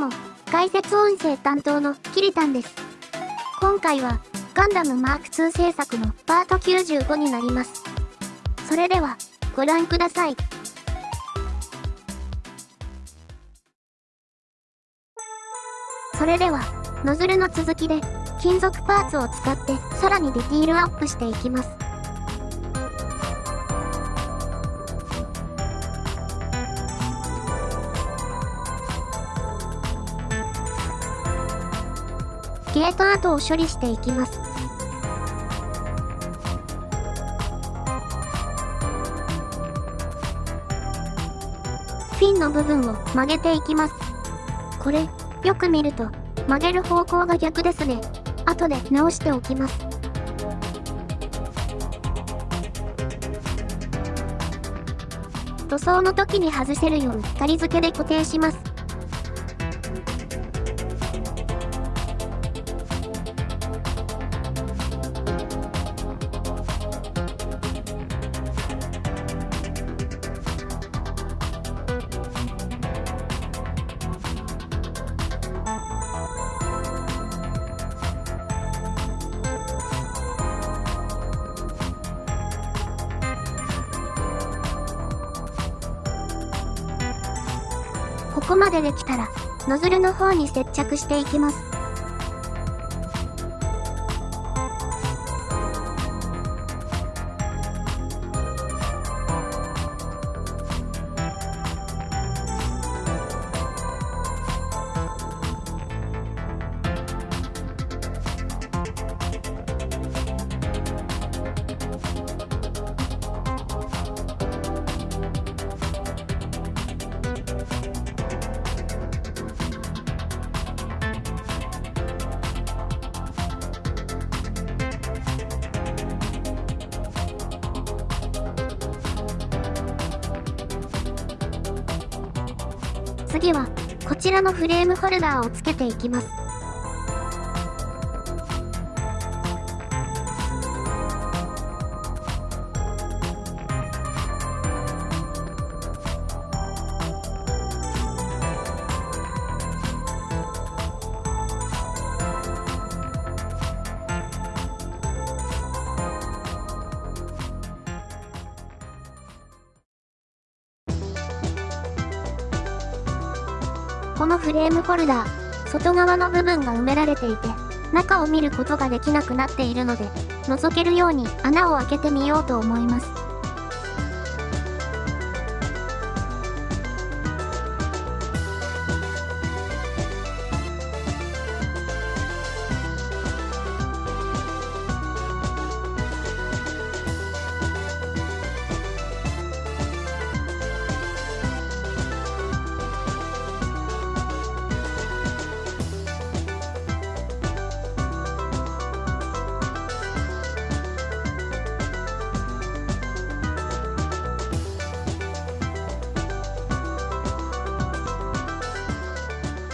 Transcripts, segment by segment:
も、解説音声担当のキリタンです。今回は、ガンダムマーク2制作のパート95になります。それでは、ご覧ください。それでは、ノズルの続きで、金属パーツを使ってさらにディティールアップしていきます。ゲート跡を処理していきます。フィンの部分を曲げていきます。これ、よく見ると、曲げる方向が逆ですね。後で直しておきます。塗装の時に外せるように仮付けで固定します。ここまでできたら、ノズルの方に接着していきます。次は、こちらのフレームホルダーをつけていきます。このフレームホルダー、外側の部分が埋められていて、中を見ることができなくなっているので、覗けるように穴を開けてみようと思います。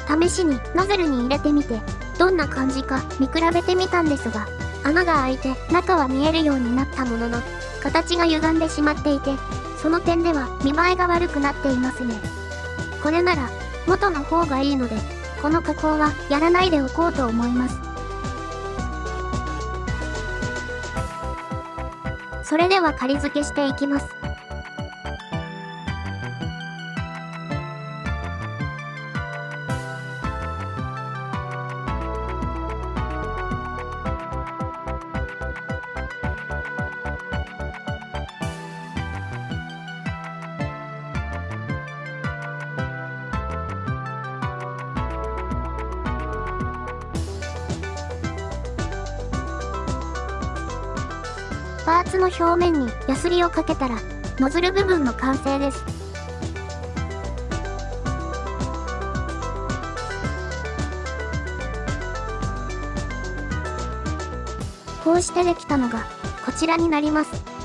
試しにノズルに入れてみて、どんな感じか見比べてみたんですが、穴が開いて中は見えるようになったものの、形が歪んでしまっていて、その点では見栄えが悪くなっていますね。これなら、元の方がいいので、この加工はやらないでおこうと思います。それでは仮付けしていきます。パーツの表面にヤスリをかけたら、ノズル部分の完成です。こうしてできたのが、こちらになります。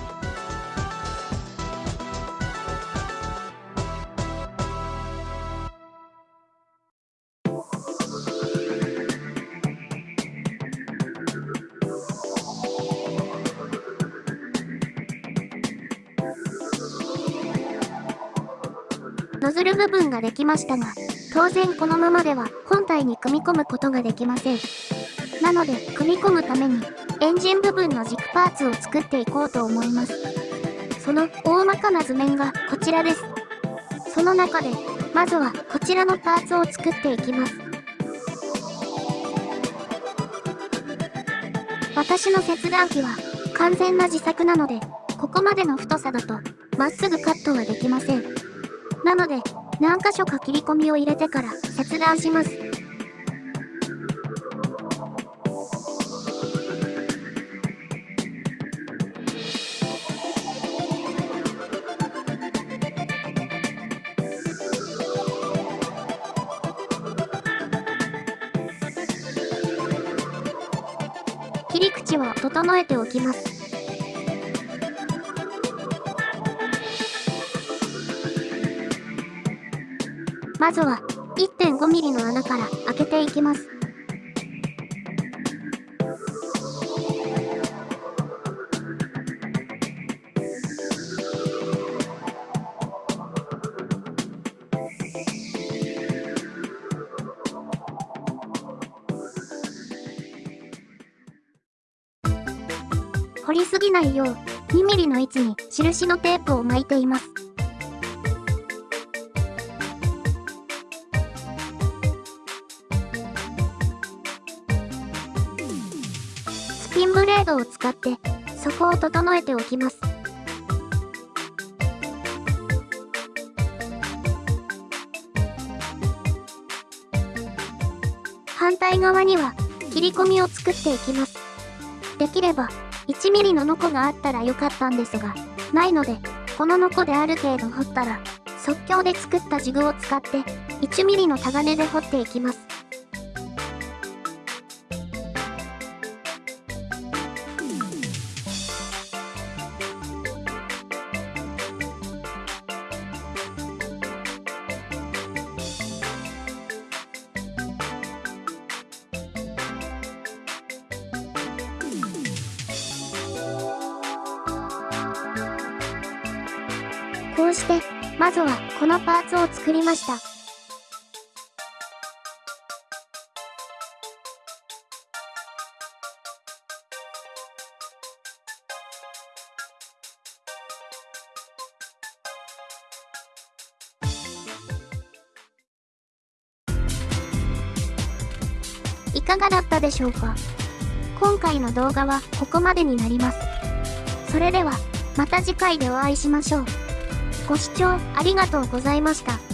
ノズル部分ができましたが、当然このままでは本体に組み込むことができません。なので、組み込むために、エンジン部分の軸パーツを作っていこうと思います。その大まかな図面がこちらです。その中で、まずはこちらのパーツを作っていきます。私の切断機は完全な自作なので、ここまでの太さだと、まっすぐカットはできません。なので、何箇所か切り込みを入れてから切断します。切り口を整えておきます。まずは 1.5mm の穴から開けていきます。掘りすぎないよう 2mm の位置に印のテープを巻いています。ピンブレードを使って底を整えておきます。反対側には切り込みを作っていきます。できれば1ミリのノコがあったらよかったんですが、ないので、このノコである程度掘ったら、即興で作ったジグを使って1ミリのタガネで掘っていきます。こうして、まずはこのパーツを作りました。いかがだったでしょうか？今回の動画はここまでになります。それでは、また次回でお会いしましょう。ご視聴ありがとうございました。